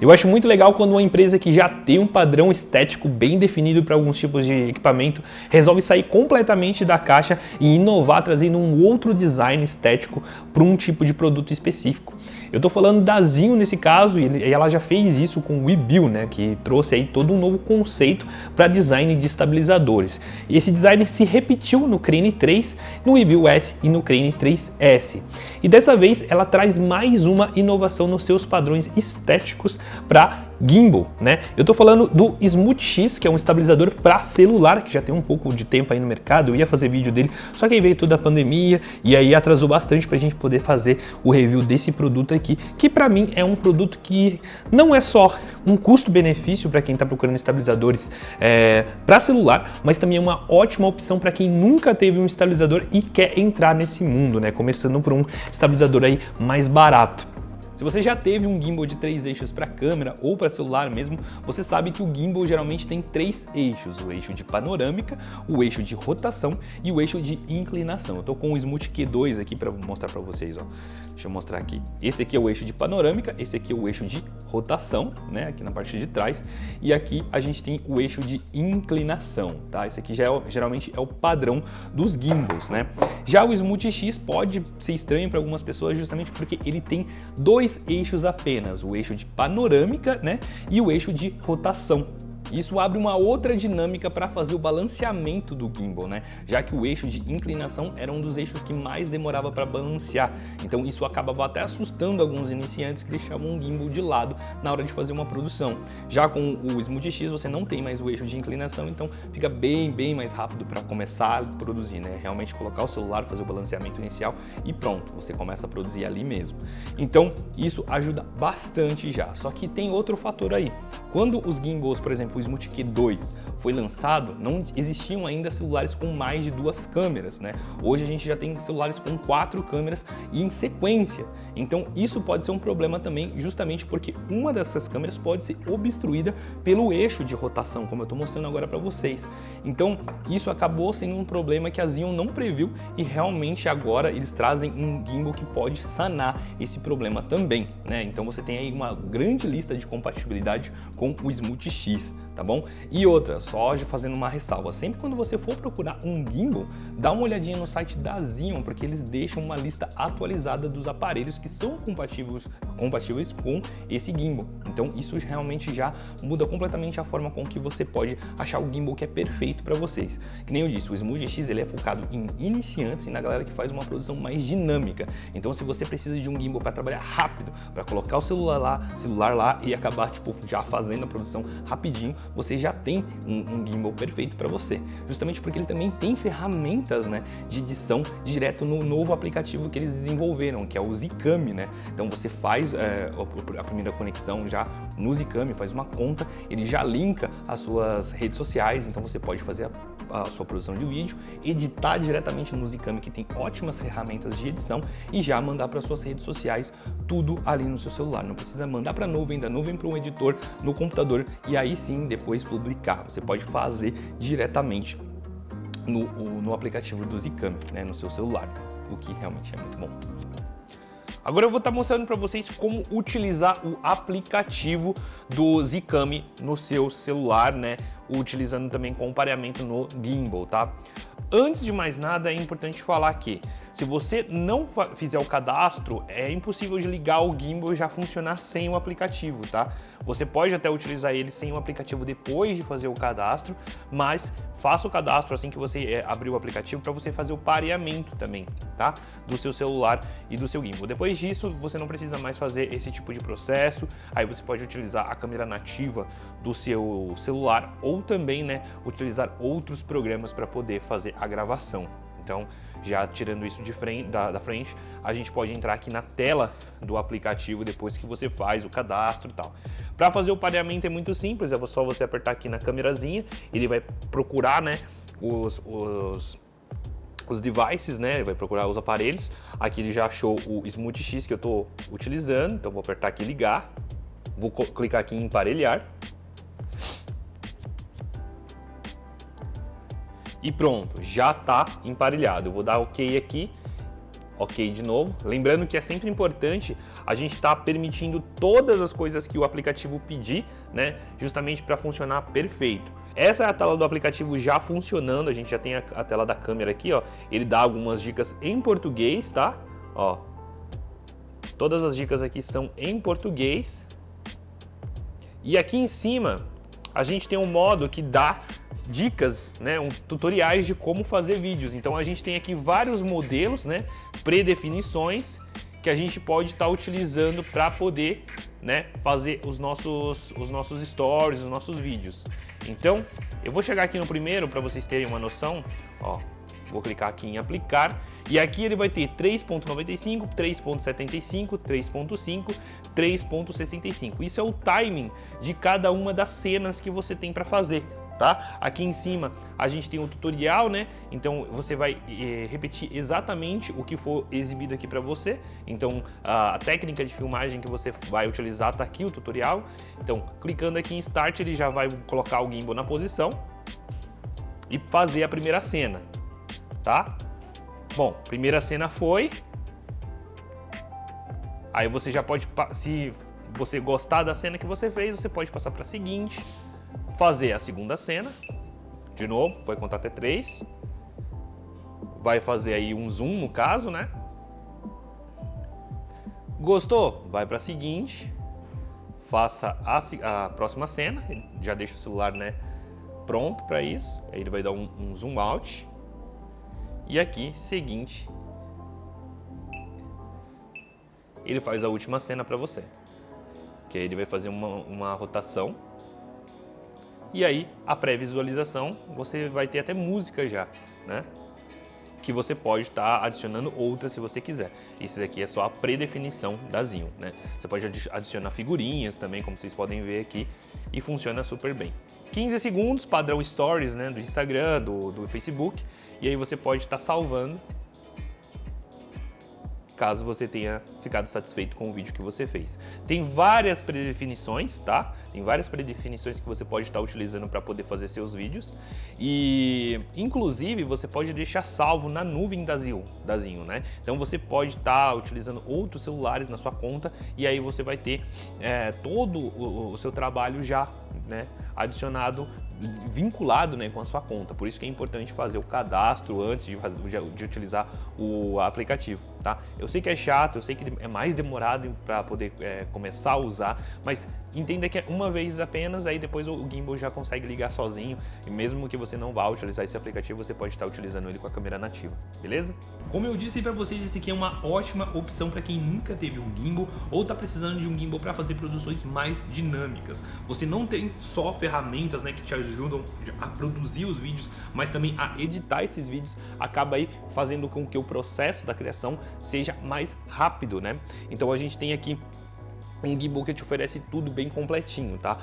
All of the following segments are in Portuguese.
Eu acho muito legal quando uma empresa que já tem um padrão estético bem definido para alguns tipos de equipamento resolve sair completamente da caixa e inovar trazendo um outro design estético para um tipo de produto específico. Eu estou falando da Zinho nesse caso e ela já fez isso com o WeBuild, né, que trouxe aí todo um novo conceito para design de estabilizadores. E esse design se repetiu no Crane 3, no WeBuild S e no Crane 3S. E dessa vez ela traz mais uma inovação nos seus padrões estéticos para gimbal, né? Eu estou falando do Smooth X, que é um estabilizador para celular, que já tem um pouco de tempo aí no mercado, eu ia fazer vídeo dele, só que aí veio toda a pandemia e aí atrasou bastante para a gente poder fazer o review desse produto aqui, que para mim é um produto que não é só um custo-benefício para quem está procurando estabilizadores é, para celular, mas também é uma ótima opção para quem nunca teve um estabilizador e quer entrar nesse mundo, né? Começando por um estabilizador aí mais barato. Se você já teve um gimbal de três eixos para câmera ou para celular mesmo, você sabe que o gimbal geralmente tem três eixos, o eixo de panorâmica, o eixo de rotação e o eixo de inclinação. Eu estou com o Smooth Q2 aqui para mostrar para vocês. Ó. Deixa eu mostrar aqui. Esse aqui é o eixo de panorâmica, esse aqui é o eixo de rotação, né, aqui na parte de trás, e aqui a gente tem o eixo de inclinação, tá? Esse aqui já é, geralmente é o padrão dos gimbals, né? Já o Smooth X pode ser estranho para algumas pessoas justamente porque ele tem dois eixos apenas, o eixo de panorâmica, né, e o eixo de rotação. Isso abre uma outra dinâmica para fazer o balanceamento do gimbal, né? Já que o eixo de inclinação era um dos eixos que mais demorava para balancear. Então isso acabava até assustando alguns iniciantes que deixavam o gimbal de lado na hora de fazer uma produção. Já com o Smooth X você não tem mais o eixo de inclinação, então fica bem, bem mais rápido para começar a produzir, né? Realmente colocar o celular, fazer o balanceamento inicial e pronto, você começa a produzir ali mesmo. Então isso ajuda bastante já. Só que tem outro fator aí. Quando os gimbals, por exemplo, Smooth Q2 foi lançado, não existiam ainda celulares com mais de duas câmeras, né? Hoje a gente já tem celulares com quatro câmeras e em sequência. Então isso pode ser um problema também, justamente porque uma dessas câmeras pode ser obstruída pelo eixo de rotação, como eu estou mostrando agora para vocês. Então isso acabou sendo um problema que a Zion não previu e realmente agora eles trazem um gimbal que pode sanar esse problema também, né? Então você tem aí uma grande lista de compatibilidade com o Smooth X, tá bom? E outra, fazendo uma ressalva, sempre quando você for procurar um gimbal, dá uma olhadinha no site da Zion, porque eles deixam uma lista atualizada dos aparelhos que são compatíveis, compatíveis com esse gimbal. Então isso realmente já muda completamente a forma com que você pode achar o gimbal que é perfeito para vocês. Que nem eu disse, o Smooth X ele é focado em iniciantes e na galera que faz uma produção mais dinâmica. Então se você precisa de um gimbal para trabalhar rápido, para colocar o celular lá, celular lá e acabar tipo já fazendo a produção rapidinho, você já tem um, um gimbal perfeito para você. Justamente porque ele também tem ferramentas né, de edição direto no novo aplicativo que eles desenvolveram, que é o Zcam, né? Então você faz é, a primeira conexão já no Zcam, faz uma conta, ele já linka as suas redes sociais, então você pode fazer a, a sua produção de vídeo, editar diretamente no Zcam, que tem ótimas ferramentas de edição, e já mandar para suas redes sociais tudo ali no seu celular. Não precisa mandar para a nuvem, da nuvem para um editor no computador e aí sim depois publicar. Você pode fazer diretamente no, no aplicativo do Zcam, né, no seu celular, o que realmente é muito bom. Agora eu vou estar mostrando para vocês como utilizar o aplicativo do Zcam no seu celular, né? Utilizando também com pareamento no gimbal, tá? Antes de mais nada, é importante falar que se você não fizer o cadastro, é impossível de ligar o gimbal e já funcionar sem o aplicativo, tá? Você pode até utilizar ele sem o aplicativo depois de fazer o cadastro, mas faça o cadastro assim que você é, abrir o aplicativo para você fazer o pareamento também, tá? Do seu celular e do seu gimbal. Depois disso, você não precisa mais fazer esse tipo de processo, aí você pode utilizar a câmera nativa do seu celular ou também, né, utilizar outros programas para poder fazer a gravação. Então, já tirando isso de frente, da, da, frente, a gente pode entrar aqui na tela do aplicativo depois que você faz o cadastro e tal. Para fazer o pareamento é muito simples, é só você apertar aqui na câmerazinha, ele vai procurar né, os, os, os devices, né, vai procurar os aparelhos. Aqui ele já achou o Smooth X que eu estou utilizando, então vou apertar aqui ligar, vou clicar aqui em emparelhar. E pronto, já está emparelhado. Eu vou dar OK aqui ok de novo. Lembrando que é sempre importante a gente estar tá permitindo todas as coisas que o aplicativo pedir, né, justamente para funcionar perfeito. Essa é a tela do aplicativo já funcionando, a gente já tem a, a, tela da câmera aqui, ó. Ele dá algumas dicas em português, tá? Ó, todas as dicas aqui são em português. E aqui em cima, a gente tem um modo que dá dicas, né, um, tutoriais de como fazer vídeos. Então a gente tem aqui vários modelos, né, predefinições que a gente pode estar tá utilizando para poder né, fazer os nossos, os nossos stories, os nossos vídeos. Então, eu vou chegar aqui no primeiro para vocês terem uma noção. Ó, vou clicar aqui em aplicar e aqui ele vai ter 3.95, 3.75, 3.5, 3.65. Isso é o timing de cada uma das cenas que você tem para fazer tá? Aqui em cima a gente tem um tutorial, né? Então você vai eh, repetir exatamente o que for exibido aqui para você. Então a, técnica de filmagem que você vai utilizar tá aqui o tutorial. Então clicando aqui em Start ele já vai colocar o gimbal na posição e fazer a primeira cena, tá? Bom, primeira cena foi. Aí você já pode, se você gostar da cena que você fez, você pode passar para a seguinte fazer a segunda cena, de novo, vai contar até três, vai fazer aí um zoom no caso, né? Gostou? Vai para a seguinte, faça a, a, próxima cena, ele já deixa o celular né, pronto para isso, aí ele vai dar um, um zoom out, e aqui, seguinte, ele faz a última cena para você, que aí ele vai fazer uma, uma rotação e aí, a pré-visualização, você vai ter até música já, né? Que você pode estar tá adicionando outras se você quiser. Isso daqui é só a predefinição da Zinho, né? Você pode adicionar figurinhas também, como vocês podem ver aqui, e funciona super bem. 15 segundos, padrão Stories, né? Do Instagram, do, do Facebook, e aí você pode estar tá salvando caso você tenha ficado satisfeito com o vídeo que você fez. Tem várias predefinições, tá? Tem várias predefinições que você pode estar utilizando para poder fazer seus vídeos e, inclusive, você pode deixar salvo na nuvem da Zinho, da Zinho né? Então você pode estar utilizando outros celulares na sua conta e aí você vai ter é, todo o, o seu trabalho já né, adicionado vinculado né, com a sua conta. Por isso que é importante fazer o cadastro antes de, fazer, de utilizar o aplicativo. Tá? Eu sei que é chato, eu sei que é mais demorado para poder é, começar a usar, mas entenda que é uma vez apenas, aí depois o gimbal já consegue ligar sozinho e mesmo que você não vá utilizar esse aplicativo, você pode estar utilizando ele com a câmera nativa, beleza? Como eu disse para vocês, esse aqui é uma ótima opção para quem nunca teve um gimbal ou está precisando de um gimbal para fazer produções mais dinâmicas. Você não tem só ferramentas né, que te ajudam a produzir os vídeos, mas também a editar esses vídeos, acaba aí fazendo com que o processo da criação seja mais rápido, né? Então a gente tem aqui um gimbal que te oferece tudo bem completinho, tá?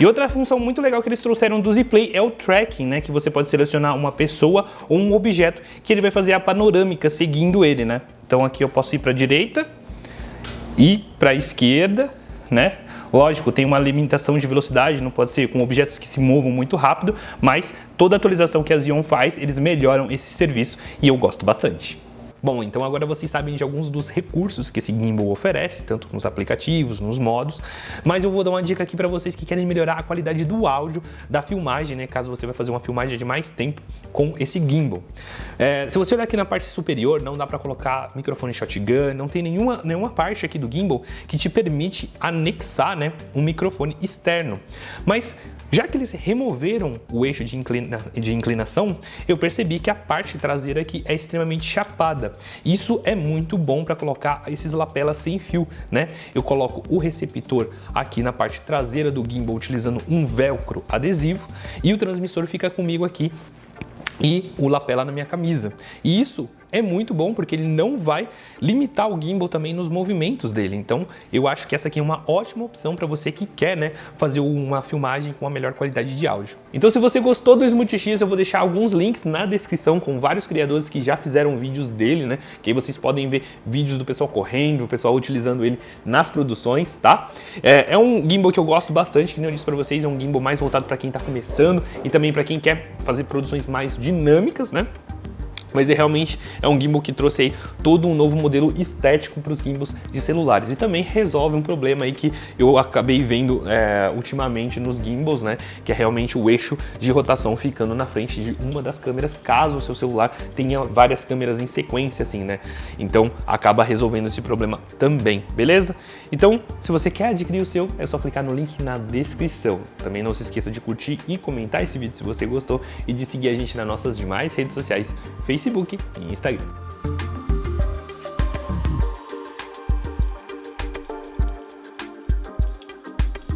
E outra função muito legal que eles trouxeram do Zplay é o tracking, né? Que você pode selecionar uma pessoa ou um objeto que ele vai fazer a panorâmica seguindo ele, né? Então aqui eu posso ir para a direita e para a esquerda, né? Lógico, tem uma limitação de velocidade, não pode ser com objetos que se movam muito rápido, mas toda atualização que a Xeon faz, eles melhoram esse serviço e eu gosto bastante. Bom, então agora vocês sabem de alguns dos recursos que esse gimbal oferece, tanto nos aplicativos, nos modos, mas eu vou dar uma dica aqui para vocês que querem melhorar a qualidade do áudio da filmagem, né, caso você vai fazer uma filmagem de mais tempo com esse gimbal. É, se você olhar aqui na parte superior, não dá para colocar microfone shotgun, não tem nenhuma, nenhuma parte aqui do gimbal que te permite anexar né, um microfone externo, mas já que eles removeram o eixo de, inclina de inclinação, eu percebi que a parte traseira aqui é extremamente chapada. Isso é muito bom para colocar esses lapelas sem fio, né? Eu coloco o receptor aqui na parte traseira do gimbal utilizando um velcro adesivo e o transmissor fica comigo aqui e o lapela na minha camisa. E isso é muito bom porque ele não vai limitar o gimbal também nos movimentos dele. Então, eu acho que essa aqui é uma ótima opção para você que quer né, fazer uma filmagem com a melhor qualidade de áudio. Então, se você gostou do Smooth X, eu vou deixar alguns links na descrição com vários criadores que já fizeram vídeos dele, né? Que aí vocês podem ver vídeos do pessoal correndo, o pessoal utilizando ele nas produções, tá? É, é um gimbal que eu gosto bastante, que nem eu disse para vocês, é um gimbal mais voltado para quem está começando e também para quem quer fazer produções mais dinâmicas, né? Mas é realmente é um gimbal que trouxe aí todo um novo modelo estético para os gimbals de celulares e também resolve um problema aí que eu acabei vendo é, ultimamente nos gimbals, né, que é realmente o eixo de rotação ficando na frente de uma das câmeras, caso o seu celular tenha várias câmeras em sequência assim, né, então acaba resolvendo esse problema também, beleza? Então, se você quer adquirir o seu, é só clicar no link na descrição. Também não se esqueça de curtir e comentar esse vídeo se você gostou e de seguir a gente nas nossas demais redes sociais, Facebook Facebook e Instagram.